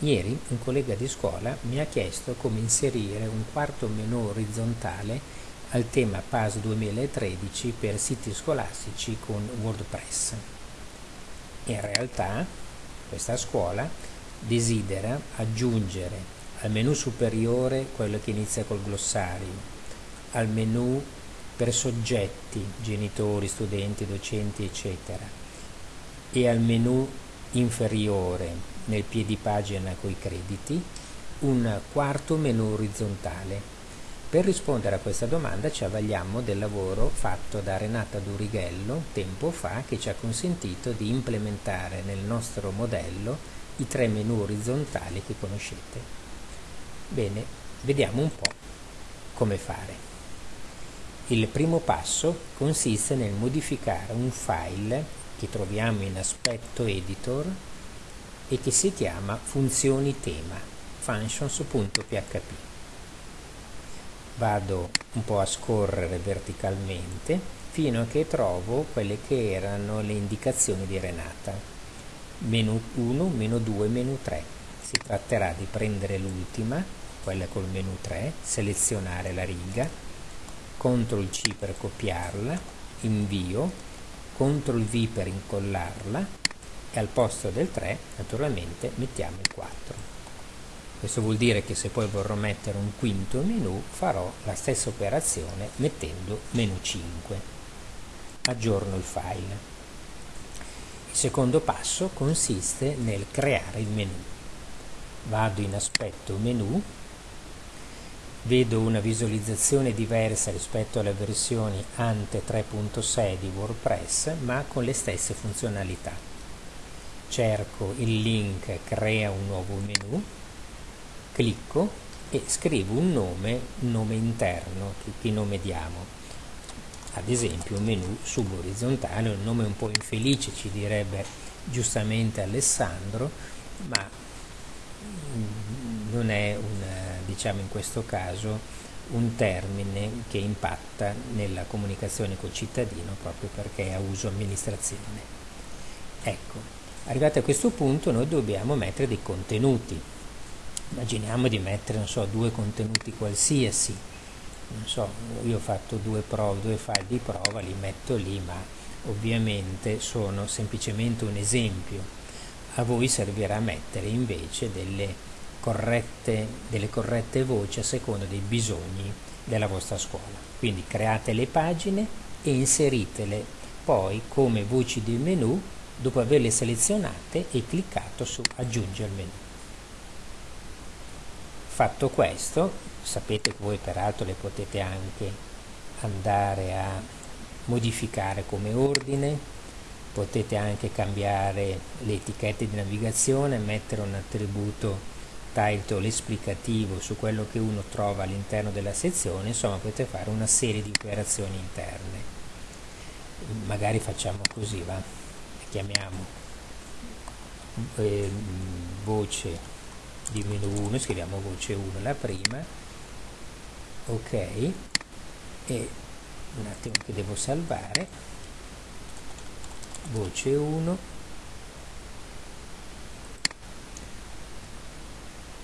Ieri un collega di scuola mi ha chiesto come inserire un quarto menu orizzontale al tema PAS 2013 per siti scolastici con WordPress. In realtà questa scuola desidera aggiungere al menu superiore quello che inizia col glossario, al menu per soggetti, genitori, studenti, docenti, eccetera, e al menu inferiore nel piedipagina coi crediti, un quarto menu orizzontale. Per rispondere a questa domanda ci avvaliamo del lavoro fatto da Renata Durighello tempo fa che ci ha consentito di implementare nel nostro modello i tre menu orizzontali che conoscete. Bene, vediamo un po' come fare. Il primo passo consiste nel modificare un file che troviamo in aspetto editor e che si chiama funzioni tema functions.php vado un po' a scorrere verticalmente fino a che trovo quelle che erano le indicazioni di Renata. Menu 1, menu 2, menu 3 si tratterà di prendere l'ultima quella col menu 3 selezionare la riga CTRL C per copiarla invio CTRL V per incollarla e al posto del 3 naturalmente mettiamo il 4 questo vuol dire che se poi vorrò mettere un quinto menu farò la stessa operazione mettendo menu 5 aggiorno il file. Il secondo passo consiste nel creare il menu. Vado in aspetto menu vedo una visualizzazione diversa rispetto alle versioni ante 3.6 di WordPress ma con le stesse funzionalità cerco il link crea un nuovo menu clicco e scrivo un nome, nome interno che nome diamo. Ad esempio un menu suborizzontale un nome un po' infelice ci direbbe giustamente Alessandro ma non è un, diciamo in questo caso un termine che impatta nella comunicazione col cittadino proprio perché è a uso amministrazione. Ecco Arrivati a questo punto noi dobbiamo mettere dei contenuti. Immaginiamo di mettere, so, due contenuti qualsiasi. So, io ho fatto due prove, due file di prova, li metto lì, ma ovviamente sono semplicemente un esempio. A voi servirà mettere invece delle corrette, delle corrette voci a seconda dei bisogni della vostra scuola. Quindi create le pagine e inseritele poi come voci di menu dopo averle selezionate e cliccato su aggiungi al menu. Fatto questo sapete che voi peraltro le potete anche andare a modificare come ordine potete anche cambiare le etichette di navigazione mettere un attributo title esplicativo su quello che uno trova all'interno della sezione insomma potete fare una serie di operazioni interne. Magari facciamo così va chiamiamo eh, voce di menu 1 scriviamo voce 1 la prima ok? E un attimo che devo salvare. Voce 1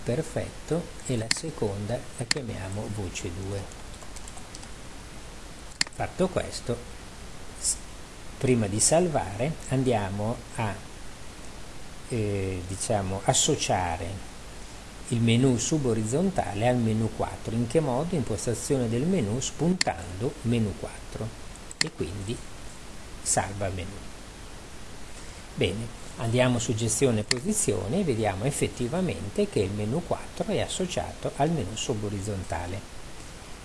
perfetto. E la seconda la chiamiamo voce 2 fatto questo prima di salvare andiamo a eh, diciamo, associare il menu suborizzontale al menu 4 in che modo? impostazione del menu spuntando menu 4 e quindi salva menu. Bene andiamo su gestione posizione e vediamo effettivamente che il menu 4 è associato al menu suborizzontale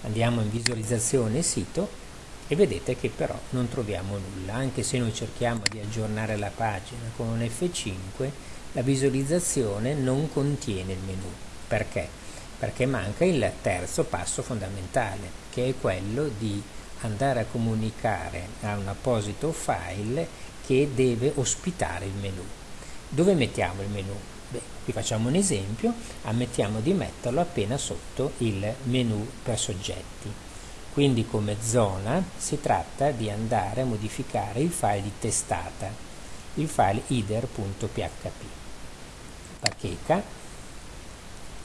andiamo in visualizzazione sito e vedete che però non troviamo nulla anche se noi cerchiamo di aggiornare la pagina con un F5 la visualizzazione non contiene il menu perché? perché manca il terzo passo fondamentale che è quello di andare a comunicare a un apposito file che deve ospitare il menu dove mettiamo il menu? Beh, qui facciamo un esempio ammettiamo di metterlo appena sotto il menu per soggetti quindi come zona si tratta di andare a modificare il file di testata, il file header.php. Bacheca,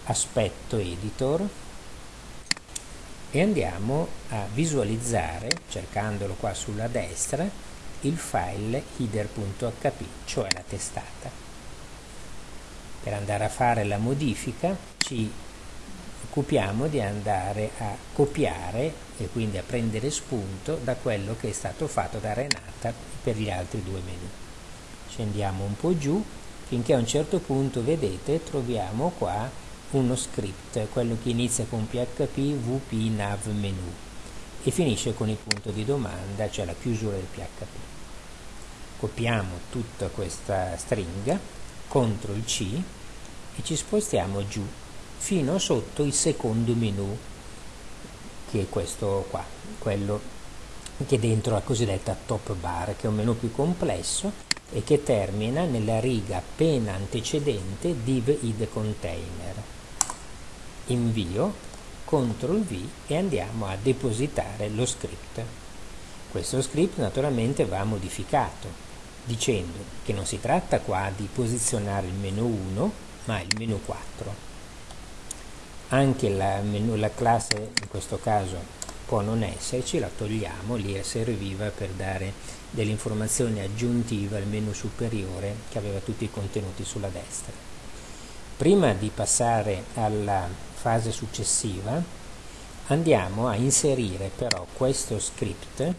aspetto editor e andiamo a visualizzare, cercandolo qua sulla destra, il file header.hp, cioè la testata. Per andare a fare la modifica ci occupiamo di andare a copiare e quindi a prendere spunto da quello che è stato fatto da Renata per gli altri due menu. Scendiamo un po' giù finché a un certo punto, vedete, troviamo qua uno script, quello che inizia con php vp nav menu e finisce con il punto di domanda, cioè la chiusura del php. Copiamo tutta questa stringa, CTRL C e ci spostiamo giù fino sotto il secondo menu che è questo qua quello che è dentro la cosiddetta top bar che è un menu più complesso e che termina nella riga appena antecedente div id container. Invio CTRL V e andiamo a depositare lo script. Questo script naturalmente va modificato dicendo che non si tratta qua di posizionare il menu 1 ma il menu 4 anche la, la classe in questo caso può non esserci, la togliamo, lì serviva per dare delle informazioni aggiuntive al menu superiore che aveva tutti i contenuti sulla destra. Prima di passare alla fase successiva andiamo a inserire però questo script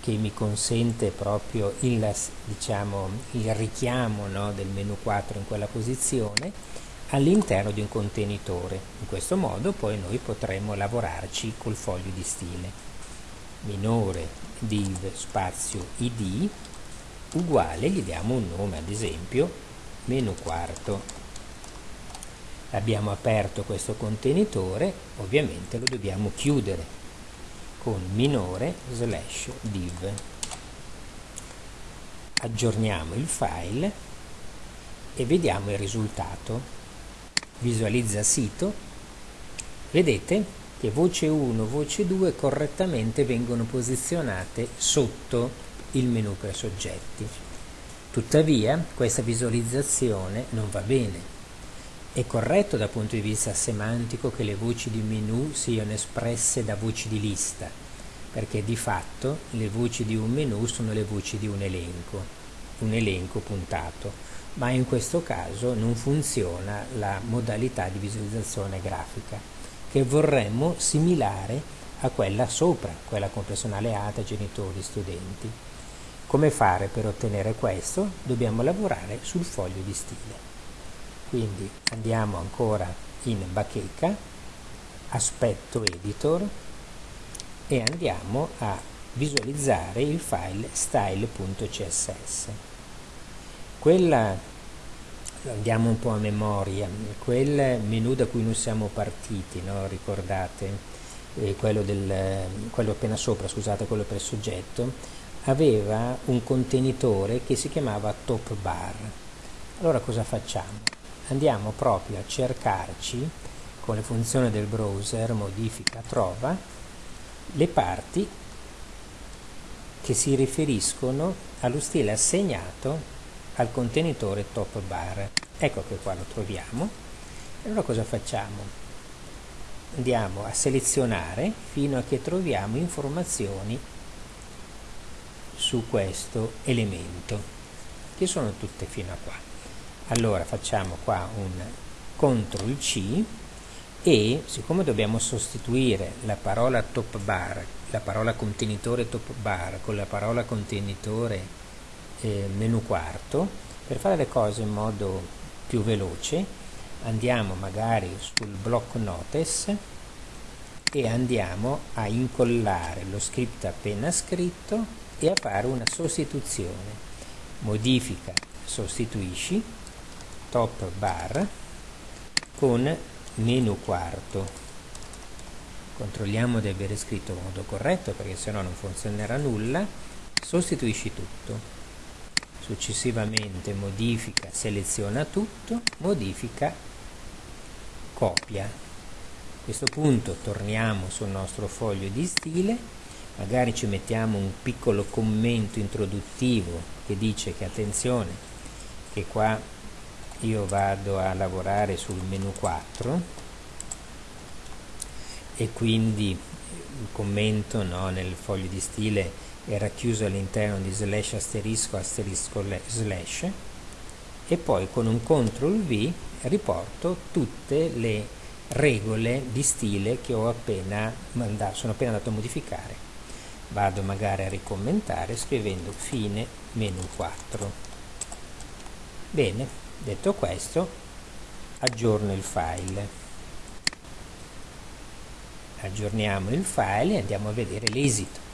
che mi consente proprio il, diciamo, il richiamo no, del menu 4 in quella posizione all'interno di un contenitore. In questo modo poi noi potremo lavorarci col foglio di stile. Minore div spazio id uguale, gli diamo un nome ad esempio meno quarto. Abbiamo aperto questo contenitore, ovviamente lo dobbiamo chiudere con minore slash div. Aggiorniamo il file e vediamo il risultato visualizza sito, vedete che voce 1, voce 2 correttamente vengono posizionate sotto il menu per soggetti. Tuttavia questa visualizzazione non va bene. È corretto dal punto di vista semantico che le voci di menu siano espresse da voci di lista, perché di fatto le voci di un menu sono le voci di un elenco, un elenco puntato ma in questo caso non funziona la modalità di visualizzazione grafica che vorremmo similare a quella sopra, quella con personale ATA, genitori, studenti. Come fare per ottenere questo? Dobbiamo lavorare sul foglio di stile. Quindi andiamo ancora in bacheca, aspetto editor e andiamo a visualizzare il file style.css quella andiamo un po' a memoria quel menu da cui noi siamo partiti no? ricordate eh, quello, del, quello appena sopra scusate quello per soggetto aveva un contenitore che si chiamava top bar allora cosa facciamo andiamo proprio a cercarci con le funzioni del browser modifica trova le parti che si riferiscono allo stile assegnato al contenitore top bar. Ecco che qua lo troviamo. Allora cosa facciamo? Andiamo a selezionare fino a che troviamo informazioni su questo elemento che sono tutte fino a qua. Allora facciamo qua un CTRL C e siccome dobbiamo sostituire la parola top bar la parola contenitore top bar con la parola contenitore eh, menu quarto. Per fare le cose in modo più veloce andiamo magari sul block notice e andiamo a incollare lo script appena scritto e a fare una sostituzione. Modifica sostituisci top bar con menu quarto. Controlliamo di avere scritto in modo corretto perché se no non funzionerà nulla. Sostituisci tutto successivamente modifica seleziona tutto modifica copia. A questo punto torniamo sul nostro foglio di stile magari ci mettiamo un piccolo commento introduttivo che dice che attenzione che qua io vado a lavorare sul menu 4 e quindi il commento no, nel foglio di stile era chiuso all'interno di slash asterisco asterisco slash e poi con un CTRL V riporto tutte le regole di stile che ho appena mandato, sono appena andato a modificare. Vado magari a ricommentare scrivendo fine menu 4. Bene, detto questo, aggiorno il file. Aggiorniamo il file e andiamo a vedere l'esito.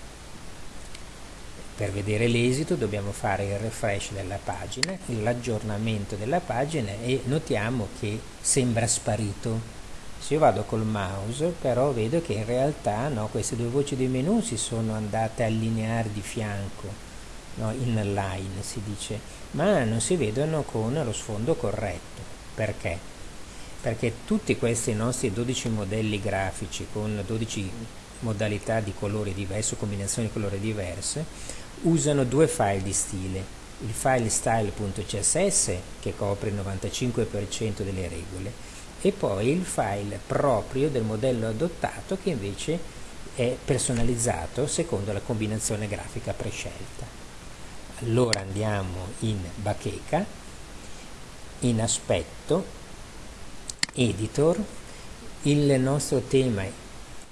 Per vedere l'esito dobbiamo fare il refresh della pagina, l'aggiornamento della pagina e notiamo che sembra sparito. Se io vado col mouse però vedo che in realtà no, queste due voci di menu si sono andate a allineare di fianco, no, in line si dice, ma non si vedono con lo sfondo corretto. Perché? Perché tutti questi nostri 12 modelli grafici con 12 modalità di colori diverse, combinazioni di colori diverse, usano due file di stile, il file style.css che copre il 95% delle regole e poi il file proprio del modello adottato che invece è personalizzato secondo la combinazione grafica prescelta. Allora andiamo in bacheca, in aspetto, editor, il nostro tema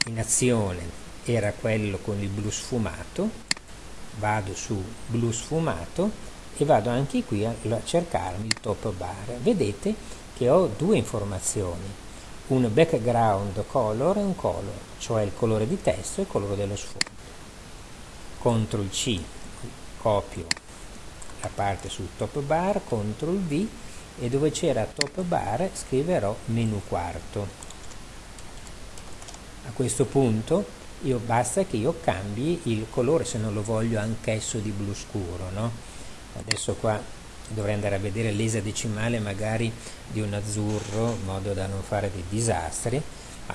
in azione era quello con il blu sfumato, vado su blu sfumato e vado anche qui a, cercarmi il top bar. Vedete che ho due informazioni. Un background color e un color cioè il colore di testo e il colore dello sfondo. CTRL C copio la parte sul top bar CTRL V e dove c'era top bar scriverò menu quarto. A questo punto io basta che io cambi il colore se non lo voglio anch'esso di blu scuro no? adesso qua dovrei andare a vedere l'esadecimale magari di un azzurro in modo da non fare dei disastri. Ma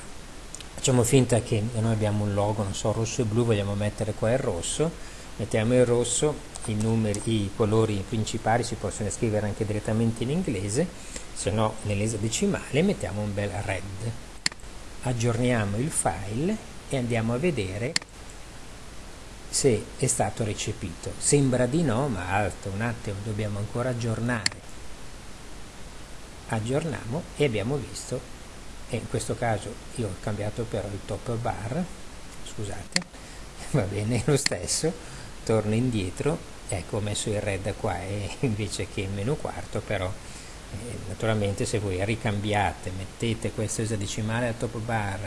facciamo finta che noi abbiamo un logo non so rosso e blu vogliamo mettere qua il rosso. Mettiamo il rosso i numeri i colori principali si possono scrivere anche direttamente in inglese se no nell'esadecimale mettiamo un bel red. Aggiorniamo il file e andiamo a vedere se è stato recepito. Sembra di no, ma alto, un attimo, dobbiamo ancora aggiornare. Aggiorniamo e abbiamo visto, e in questo caso io ho cambiato però il top bar, scusate, va bene lo stesso, torno indietro, ecco ho messo il red qua e invece che il menu quarto, però eh, naturalmente se voi ricambiate, mettete questo esadecimale al top bar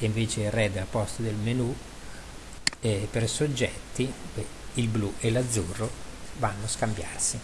e invece il red al posto del menu e per soggetti il blu e l'azzurro vanno a scambiarsi